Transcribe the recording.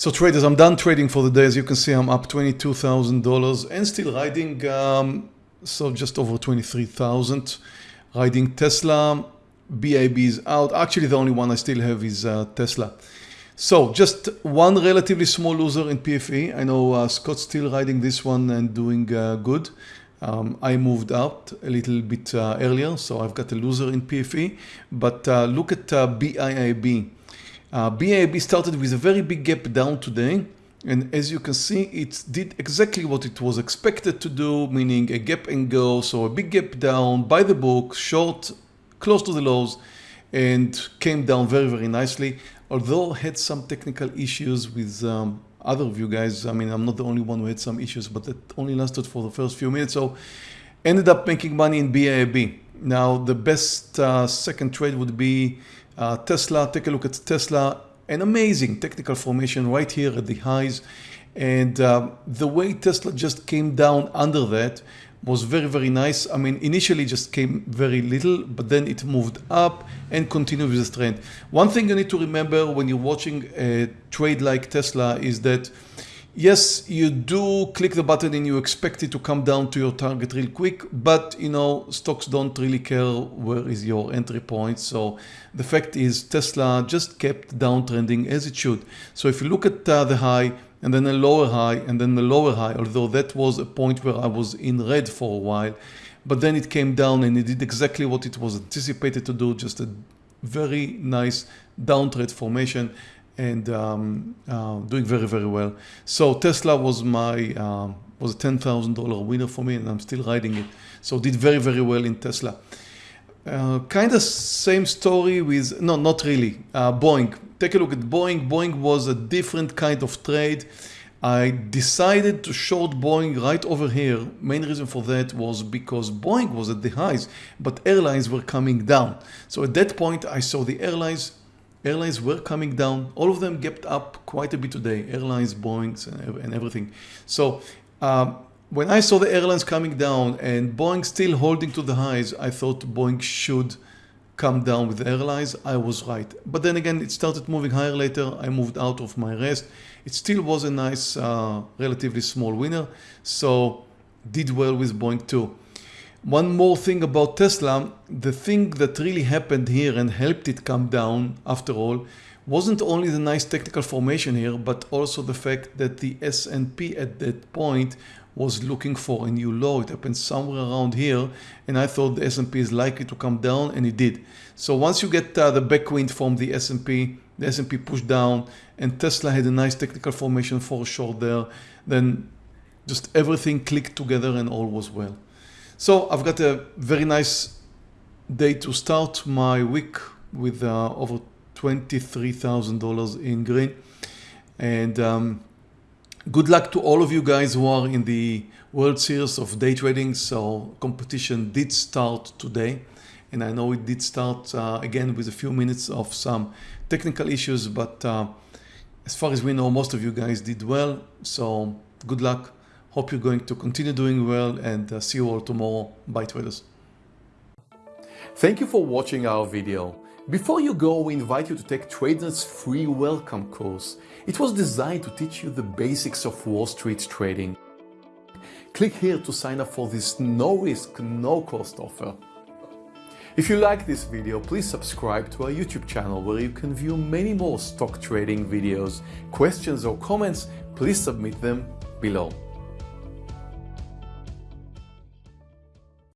So traders, I'm done trading for the day. As you can see, I'm up $22,000 and still riding, um, so just over 23,000. Riding Tesla, BIIB is out. Actually, the only one I still have is uh, Tesla. So just one relatively small loser in PFE. I know uh, Scott's still riding this one and doing uh, good. Um, I moved out a little bit uh, earlier, so I've got a loser in PFE. But uh, look at uh, BIIB. Uh, BIIB started with a very big gap down today. And as you can see, it did exactly what it was expected to do, meaning a gap and go. So a big gap down by the book, short, close to the lows, and came down very, very nicely although had some technical issues with um, other of you guys, I mean, I'm not the only one who had some issues, but that only lasted for the first few minutes. So ended up making money in BIIB. Now, the best uh, second trade would be uh, Tesla. Take a look at Tesla. An amazing technical formation right here at the highs. And uh, the way Tesla just came down under that was very, very nice. I mean, initially just came very little, but then it moved up and continued with the trend. One thing you need to remember when you're watching a trade like Tesla is that yes, you do click the button and you expect it to come down to your target real quick, but you know, stocks don't really care where is your entry point. So the fact is Tesla just kept downtrending as it should. So if you look at uh, the high, and then a lower high and then the lower high, although that was a point where I was in red for a while. But then it came down and it did exactly what it was anticipated to do, just a very nice downtrend formation and um, uh, doing very, very well. So Tesla was my uh, was a $10,000 winner for me and I'm still riding it. So did very, very well in Tesla. Uh, kind of same story with, no, not really, uh, Boeing. Take a look at Boeing. Boeing was a different kind of trade. I decided to short Boeing right over here. Main reason for that was because Boeing was at the highs, but airlines were coming down. So at that point, I saw the airlines airlines were coming down. All of them gapped up quite a bit today. Airlines, Boeings, and everything. So um, when I saw the airlines coming down and Boeing still holding to the highs, I thought Boeing should come down with the airlines. I was right. But then again, it started moving higher later. I moved out of my rest. It still was a nice, uh, relatively small winner. So did well with Boeing too. One more thing about Tesla, the thing that really happened here and helped it come down after all wasn't only the nice technical formation here, but also the fact that the S&P at that point was looking for a new low. It happened somewhere around here and I thought the S&P is likely to come down and it did. So once you get uh, the backwind from the S&P, the S&P pushed down and Tesla had a nice technical formation for a short there, then just everything clicked together and all was well. So I've got a very nice day to start my week with uh, over $23,000 in green and um, good luck to all of you guys who are in the World Series of day trading. So competition did start today. And I know it did start uh, again with a few minutes of some technical issues but uh, as far as we know most of you guys did well. So good luck hope you're going to continue doing well and uh, see you all tomorrow bye traders thank you for watching our video before you go, we invite you to take TradeNet's free welcome course. It was designed to teach you the basics of Wall Street trading. Click here to sign up for this no-risk, no-cost offer. If you like this video, please subscribe to our YouTube channel where you can view many more stock trading videos. Questions or comments, please submit them below.